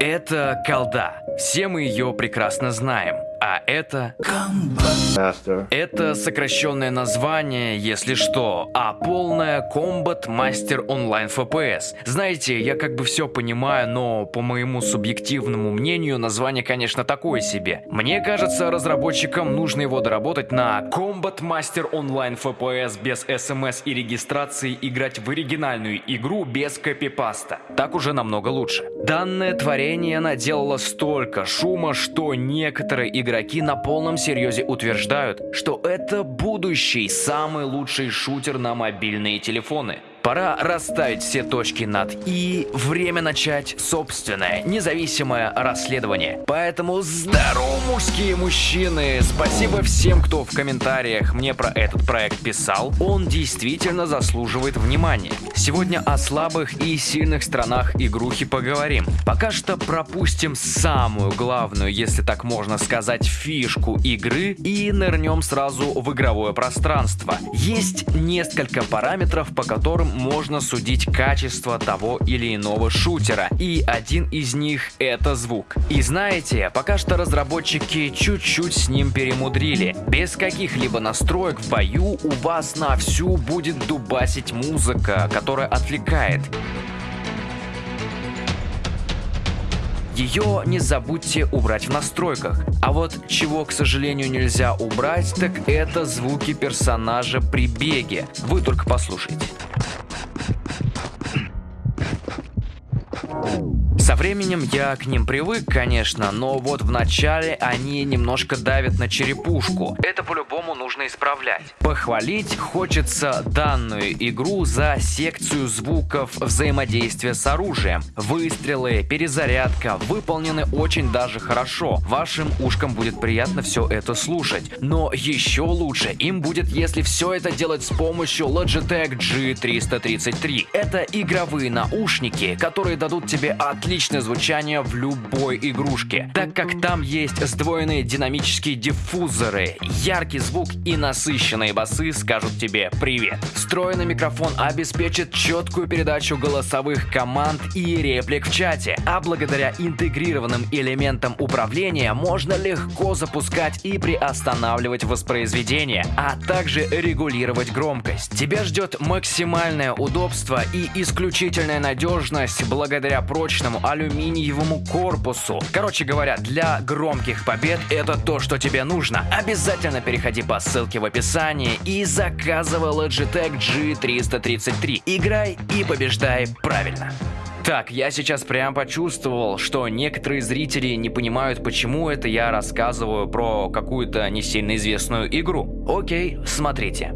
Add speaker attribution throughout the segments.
Speaker 1: Это колда. Все мы ее прекрасно знаем. А это... Это сокращенное название, если что, а полное Combat Master Online FPS. Знаете, я как бы все понимаю, но по моему субъективному мнению, название, конечно, такое себе. Мне кажется, разработчикам нужно его доработать на Combat Master Online FPS без SMS и регистрации играть в оригинальную игру без копипаста. Так уже намного лучше. Данное творение наделало столько шума, что некоторые игроки на полном серьезе утверждают, что это будущий самый лучший шутер на мобильные телефоны. Пора расставить все точки над «и», время начать собственное, независимое расследование. Поэтому здорово, мужские мужчины! Спасибо всем, кто в комментариях мне про этот проект писал. Он действительно заслуживает внимания. Сегодня о слабых и сильных сторонах игрухи поговорим. Пока что пропустим самую главную, если так можно сказать, фишку игры и нырнем сразу в игровое пространство. Есть несколько параметров, по которым можно судить качество того или иного шутера, и один из них это звук. И знаете, пока что разработчики чуть-чуть с ним перемудрили. Без каких-либо настроек в бою у вас на всю будет дубасить музыка, которая отвлекает. Ее не забудьте убрать в настройках. А вот чего, к сожалению, нельзя убрать, так это звуки персонажа при беге. Вы только послушайте. Временем я к ним привык, конечно, но вот в начале они немножко давят на черепушку. Это по-любому нужно исправлять. Похвалить хочется данную игру за секцию звуков взаимодействия с оружием. Выстрелы, перезарядка выполнены очень даже хорошо. Вашим ушкам будет приятно все это слушать. Но еще лучше им будет, если все это делать с помощью Logitech G333. Это игровые наушники, которые дадут тебе отличное звучание в любой игрушке, так как там есть сдвоенные динамические диффузоры, яркий звук и насыщенные басы скажут тебе привет. Встроенный микрофон обеспечит четкую передачу голосовых команд и реплик в чате, а благодаря интегрированным элементам управления можно легко запускать и приостанавливать воспроизведение, а также регулировать громкость. Тебя ждет максимальное удобство и исключительная надежность благодаря прочному алюминиевому корпусу. Короче говоря, для громких побед это то, что тебе нужно. Обязательно переходи по ссылке в описании и заказывай Logitech G333. Играй и побеждай правильно. Так, я сейчас прям почувствовал, что некоторые зрители не понимают, почему это я рассказываю про какую-то не сильно известную игру. Окей, смотрите.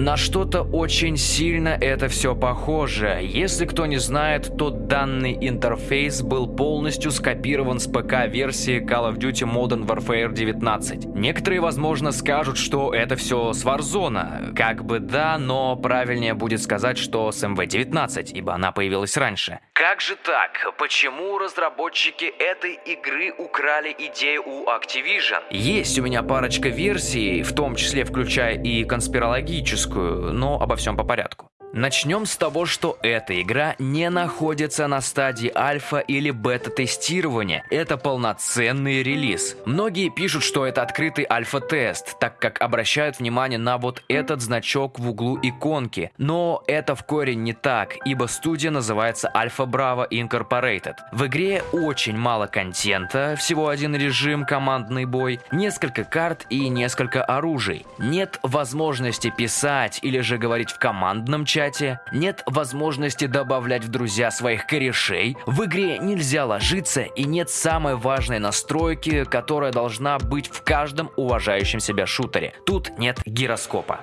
Speaker 1: На что-то очень сильно это все похоже. Если кто не знает, то данный интерфейс был полностью скопирован с ПК-версии Call of Duty Modern Warfare 19. Некоторые, возможно, скажут, что это все с Warzone. Как бы да, но правильнее будет сказать, что с MV19, ибо она появилась раньше. Как же так? Почему разработчики этой игры украли идею у Activision? Есть у меня парочка версий, в том числе включая и конспирологическую, но обо всем по порядку. Начнем с того, что эта игра не находится на стадии альфа или бета-тестирования. Это полноценный релиз. Многие пишут, что это открытый альфа-тест, так как обращают внимание на вот этот значок в углу иконки. Но это в корень не так, ибо студия называется Alpha Bravo Incorporated. В игре очень мало контента, всего один режим, командный бой, несколько карт и несколько оружий. Нет возможности писать или же говорить в командном чате, чате, нет возможности добавлять в друзья своих корешей, в игре нельзя ложиться и нет самой важной настройки, которая должна быть в каждом уважающем себя шутере. Тут нет гироскопа.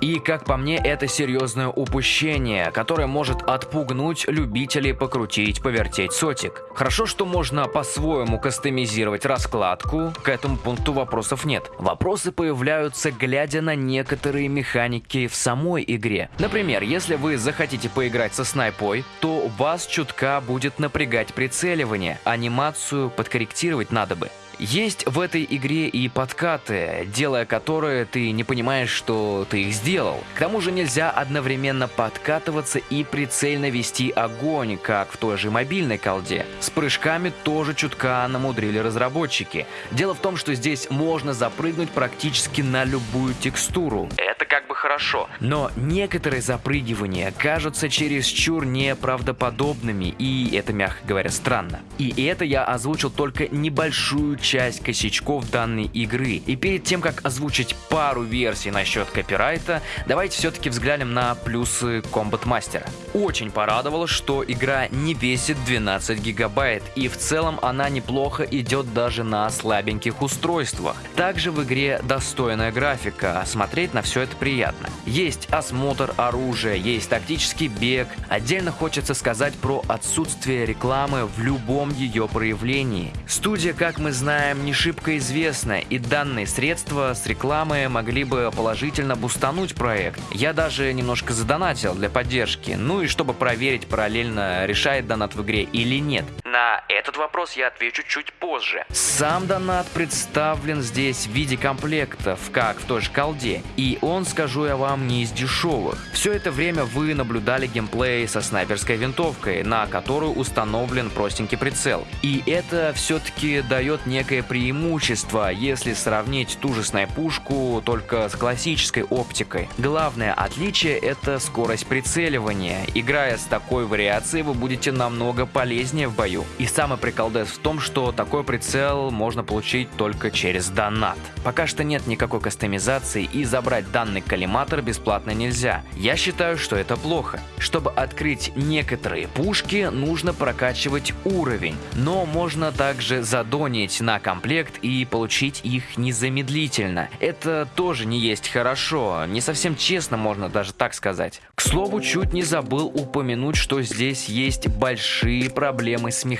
Speaker 1: И, как по мне, это серьезное упущение, которое может отпугнуть любителей покрутить, повертеть сотик. Хорошо, что можно по-своему кастомизировать раскладку, к этому пункту вопросов нет. Вопросы появляются, глядя на некоторые механики в самой игре. Например, если вы захотите поиграть со снайпой, то вас чутка будет напрягать прицеливание, анимацию подкорректировать надо бы. Есть в этой игре и подкаты, делая которые ты не понимаешь, что ты их сделал. К тому же нельзя одновременно подкатываться и прицельно вести огонь, как в той же мобильной колде. С прыжками тоже чутка намудрили разработчики. Дело в том, что здесь можно запрыгнуть практически на любую текстуру. Это как бы хорошо. Но некоторые запрыгивания кажутся чересчур неправдоподобными, и это, мягко говоря, странно. И это я озвучил только небольшую часть часть косячков данной игры. И перед тем, как озвучить пару версий насчет копирайта, давайте все-таки взглянем на плюсы Combat Master. Очень порадовало, что игра не весит 12 гигабайт, и в целом она неплохо идет даже на слабеньких устройствах. Также в игре достойная графика, смотреть на все это приятно. Есть осмотр оружия, есть тактический бег. Отдельно хочется сказать про отсутствие рекламы в любом ее проявлении. Студия, как мы знаем, знаем, не шибко известна, и данные средства с рекламы могли бы положительно бустануть проект. Я даже немножко задонатил для поддержки, ну и чтобы проверить параллельно, решает донат в игре или нет. На этот вопрос я отвечу чуть позже. Сам донат представлен здесь в виде комплектов, как в той же колде, и он, скажу я вам, не из дешевых. Все это время вы наблюдали геймплей со снайперской винтовкой, на которую установлен простенький прицел. И это все-таки дает некое преимущество, если сравнить ту же снайпушку только с классической оптикой. Главное отличие это скорость прицеливания. Играя с такой вариацией, вы будете намного полезнее в бою. И самый приколдес в том, что такой прицел можно получить только через донат. Пока что нет никакой кастомизации и забрать данный коллиматор бесплатно нельзя. Я считаю, что это плохо. Чтобы открыть некоторые пушки, нужно прокачивать уровень, но можно также задонить на комплект и получить их незамедлительно. Это тоже не есть хорошо, не совсем честно можно даже так сказать. К слову, чуть не забыл упомянуть, что здесь есть большие проблемы с механикой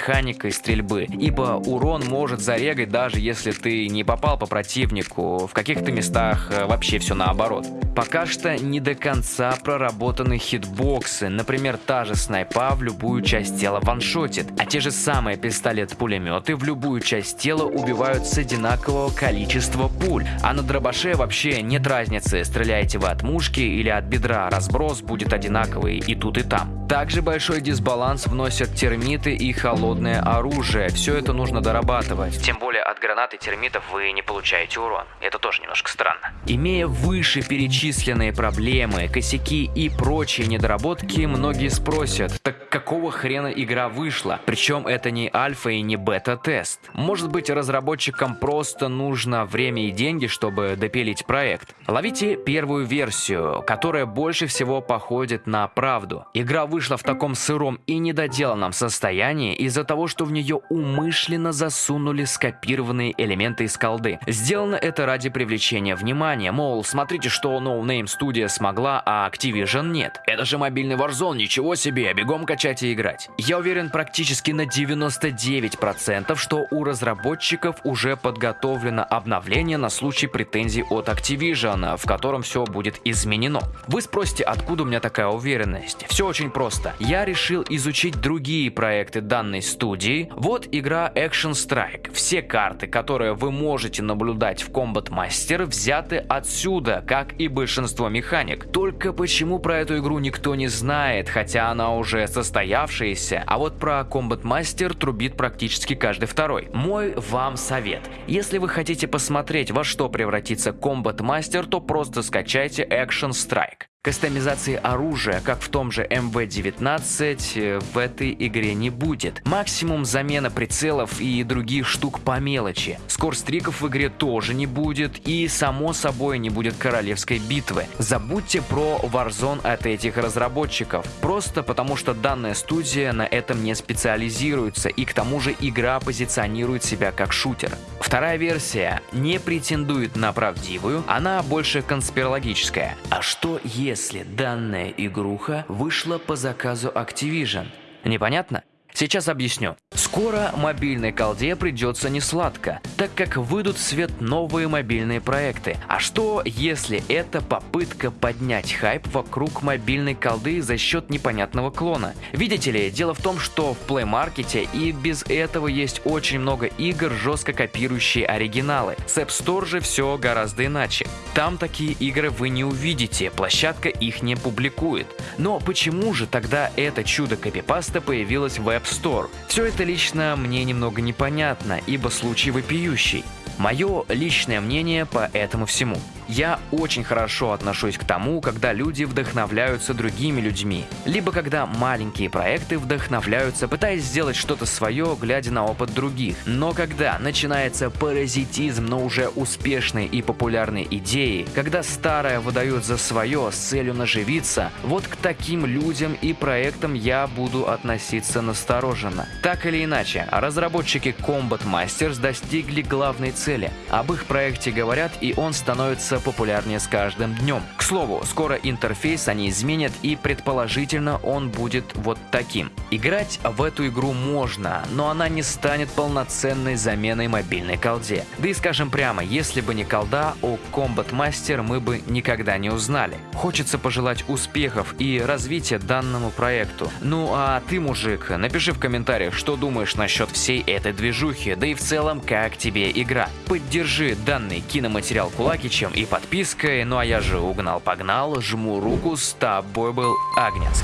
Speaker 1: стрельбы, ибо урон может зарегать даже если ты не попал по противнику, в каких-то местах э, вообще все наоборот. Пока что не до конца проработаны хитбоксы, например, та же снайпа в любую часть тела ваншотит, а те же самые пистолет-пулеметы в любую часть тела убивают с одинакового количества пуль, а на дробаше вообще нет разницы, стреляете вы от мушки или от бедра, разброс будет одинаковый и тут и там. Также большой дисбаланс вносят термиты и холодное оружие, все это нужно дорабатывать. Тем более от гранаты термитов вы не получаете урон, это тоже немножко странно. Имея выше перечисленные проблемы, косяки и прочие недоработки, многие спросят, так какого хрена игра вышла? Причем это не альфа и не бета-тест. Может быть разработчикам просто нужно время и деньги, чтобы допилить проект. Ловите первую версию, которая больше всего походит на правду. Игра вышла в таком сыром и недоделанном состоянии из-за того, что в нее умышленно засунули скопированные элементы из колды. Сделано это ради привлечения внимания, мол, смотрите, что No Name Studio смогла, а Activision нет. Это же мобильный Warzone, ничего себе, бегом качать и играть. Я уверен практически на 99%, что у разработчиков уже подготовлено обновление на случай претензий от Activision, в котором все будет изменено. Вы спросите, откуда у меня такая уверенность? Все очень просто. Я решил изучить другие проекты данной студии. Вот игра Action Strike. Все карты, которые вы можете наблюдать в Combat Master, взяты отсюда, как и большинство механик. Только почему про эту игру никто не знает, хотя она уже состоявшаяся, а вот про Combat Master трубит практически каждый второй. Мой вам совет. Если вы хотите посмотреть, во что превратится Combat Master, то просто скачайте Action Strike. Кастомизации оружия, как в том же МВ-19, э, в этой игре не будет. Максимум замена прицелов и других штук по мелочи. Скорстриков в игре тоже не будет и, само собой, не будет королевской битвы. Забудьте про Warzone от этих разработчиков. Просто потому, что данная студия на этом не специализируется и к тому же игра позиционирует себя как шутер. Вторая версия не претендует на правдивую, она больше конспирологическая. А что если данная игруха вышла по заказу Activision? Непонятно? Сейчас объясню. Скоро мобильной колде придется не сладко, так как выйдут в свет новые мобильные проекты. А что, если это попытка поднять хайп вокруг мобильной колды за счет непонятного клона? Видите ли, дело в том, что в Play Market и без этого есть очень много игр, жестко копирующие оригиналы. С App Store же все гораздо иначе. Там такие игры вы не увидите, площадка их не публикует. Но почему же тогда это чудо копипаста появилось в App Store? Все это лично мне немного непонятно, ибо случай вопиющий. Мое личное мнение по этому всему. Я очень хорошо отношусь к тому, когда люди вдохновляются другими людьми, либо когда маленькие проекты вдохновляются, пытаясь сделать что-то свое, глядя на опыт других. Но когда начинается паразитизм на уже успешной и популярной идеи, когда старое выдают за свое с целью наживиться, вот к таким людям и проектам я буду относиться настороженно. Так или иначе, разработчики Combat Masters достигли главной цели. Об их проекте говорят, и он становится популярнее с каждым днем. К слову, скоро интерфейс они изменят и предположительно он будет вот таким. Играть в эту игру можно, но она не станет полноценной заменой мобильной колде. Да и скажем прямо, если бы не колда, о Combat Master мы бы никогда не узнали. Хочется пожелать успехов и развития данному проекту. Ну а ты, мужик, напиши в комментариях, что думаешь насчет всей этой движухи, да и в целом, как тебе игра. Поддержи данный киноматериал кулакичем и подпиской. Ну а я же угнал-погнал, жму руку, с тобой был Агнец.